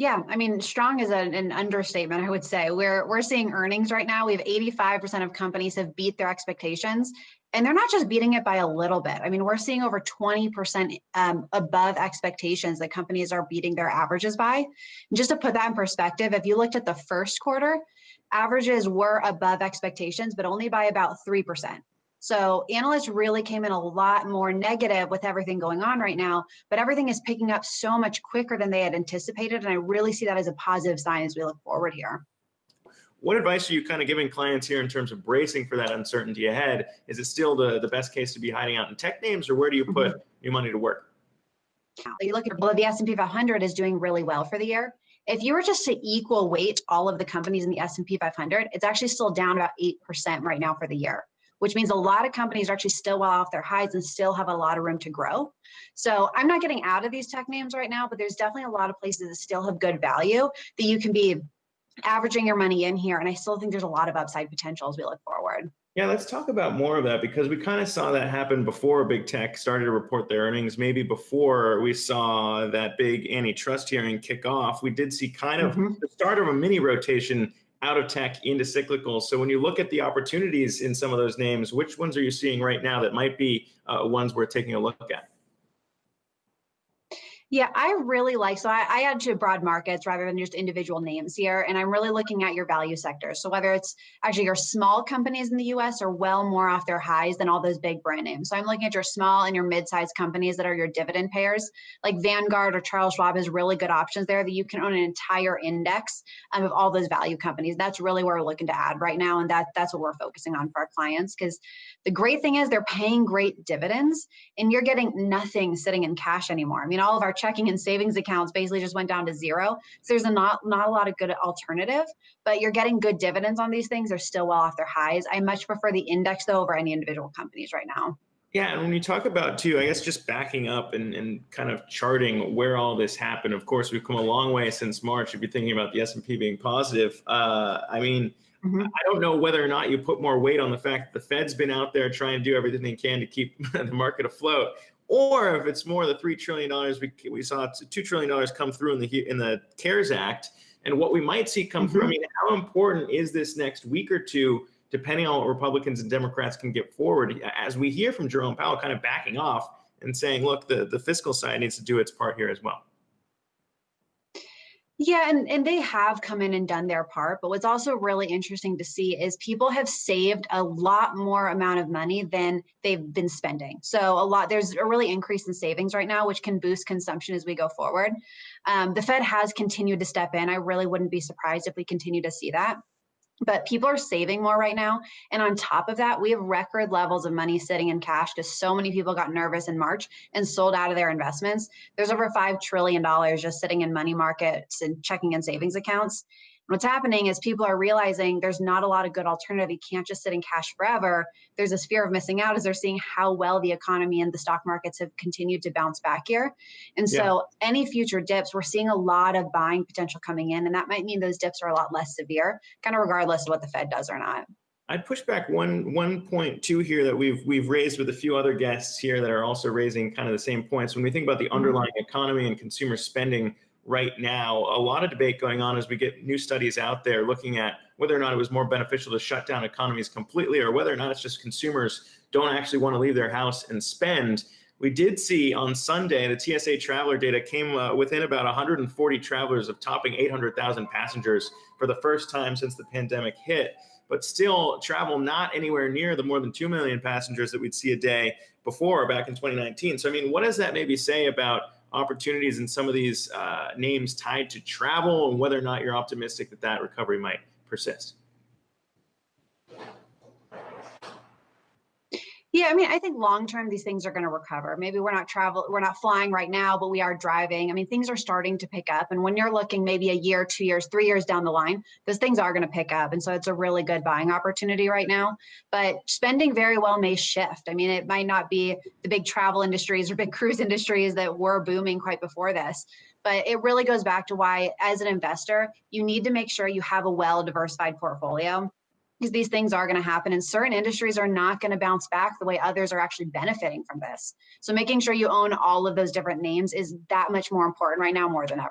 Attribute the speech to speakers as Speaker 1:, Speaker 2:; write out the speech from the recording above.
Speaker 1: Yeah, I mean, strong is an, an understatement, I would say. We're we're seeing earnings right now. We have 85% of companies have beat their expectations, and they're not just beating it by a little bit. I mean, we're seeing over 20% um, above expectations that companies are beating their averages by. And just to put that in perspective, if you looked at the first quarter, averages were above expectations, but only by about 3%. So analysts really came in a lot more negative with everything going on right now, but everything is picking up so much quicker than they had anticipated. And I really see that as a positive sign as we look forward here.
Speaker 2: What advice are you kind of giving clients here in terms of bracing for that uncertainty ahead? Is it still the, the best case to be hiding out in tech names or where do you put mm -hmm. your money to work?
Speaker 1: You look at well, the S&P 500 is doing really well for the year. If you were just to equal weight all of the companies in the S&P 500, it's actually still down about 8% right now for the year which means a lot of companies are actually still well off their highs and still have a lot of room to grow. So I'm not getting out of these tech names right now, but there's definitely a lot of places that still have good value that you can be averaging your money in here. And I still think there's a lot of upside potential as we look forward.
Speaker 2: Yeah, let's talk about more of that because we kind of saw that happen before big tech started to report their earnings. Maybe before we saw that big antitrust hearing kick off, we did see kind of mm -hmm. the start of a mini rotation out of tech into cyclical. So when you look at the opportunities in some of those names, which ones are you seeing right now that might be uh, ones worth taking a look at?
Speaker 1: Yeah, I really like, so I, I add to broad markets rather than just individual names here. And I'm really looking at your value sectors. So whether it's actually your small companies in the US are well more off their highs than all those big brand names. So I'm looking at your small and your mid-sized companies that are your dividend payers, like Vanguard or Charles Schwab has really good options there that you can own an entire index um, of all those value companies. That's really where we're looking to add right now. And that that's what we're focusing on for our clients because the great thing is they're paying great dividends and you're getting nothing sitting in cash anymore. I mean, all of our checking and savings accounts basically just went down to zero. So there's a not, not a lot of good alternative, but you're getting good dividends on these things. They're still well off their highs. I much prefer the index though over any individual companies right now.
Speaker 2: Yeah, and when you talk about too, I guess just backing up and, and kind of charting where all this happened. Of course, we've come a long way since March. If you're thinking about the S&P being positive, uh, I mean, Mm -hmm. I don't know whether or not you put more weight on the fact that the Fed's been out there trying to do everything they can to keep the market afloat, or if it's more the three trillion dollars we we saw two trillion dollars come through in the in the CARES Act, and what we might see come mm -hmm. through. I mm-hmm. mean, how important is this next week or two? Depending on what Republicans and Democrats can get forward, as we hear from Jerome Powell kind of backing off and saying, look, the, the fiscal side needs to do its part here as well.
Speaker 1: Yeah, and, and they have come in and done their part. But what's also really interesting to see is people have saved a lot more amount of money than they've been spending. So a lot, there's a really increase in savings right now, which can boost consumption as we go forward. Um, the Fed has continued to step in. I really wouldn't be surprised if we continue to see that but people are saving more right now. And on top of that, we have record levels of money sitting in cash because so many people got nervous in March and sold out of their investments. There's over $5 trillion just sitting in money markets and checking and savings accounts what's happening is people are realizing there's not a lot of good alternative. You can't just sit in cash forever. There's this fear of missing out as they're seeing how well the economy and the stock markets have continued to bounce back here. And so yeah. any future dips, we're seeing a lot of buying potential coming in. And that might mean those dips are a lot less severe, kind of regardless of what the Fed does or not.
Speaker 2: I'd push back one one point too here that we've we've raised with a few other guests here that are also raising kind of the same points. When we think about the mm-hmm. underlying economy and consumer spending, right now. A lot of debate going on as we get new studies out there looking at whether or not it was more beneficial to shut down economies completely or whether or not it's just consumers don't actually want to leave their house and spend. We did see on Sunday, the TSA traveler data came uh, within about 140 travelers of topping 800,000 passengers for the first time since the pandemic hit. But still, travel not anywhere near the more than 2 million passengers that we'd see a day before back in 2019. So, I mean, what does that maybe say about opportunities in some of these uh, names tied to travel and whether or not you're optimistic that that recovery might persist.
Speaker 1: Yeah, I mean, I think long term these things are going to recover. Maybe we're not travel, we're not flying right now, but we are driving. I mean, things are starting to pick up. And when you're looking maybe a year, two years, three years down the line, those things are going to pick up. And so it's a really good buying opportunity right now. But spending very well may shift. I mean, it might not be the big travel industries or big cruise industries that were booming quite before this. But it really goes back to why, as an investor, you need to make sure you have a well diversified portfolio because these things are going to happen and certain industries are not going to bounce back the way others are actually benefiting from this. So making sure you own all of those different names is that much more important right now more than ever.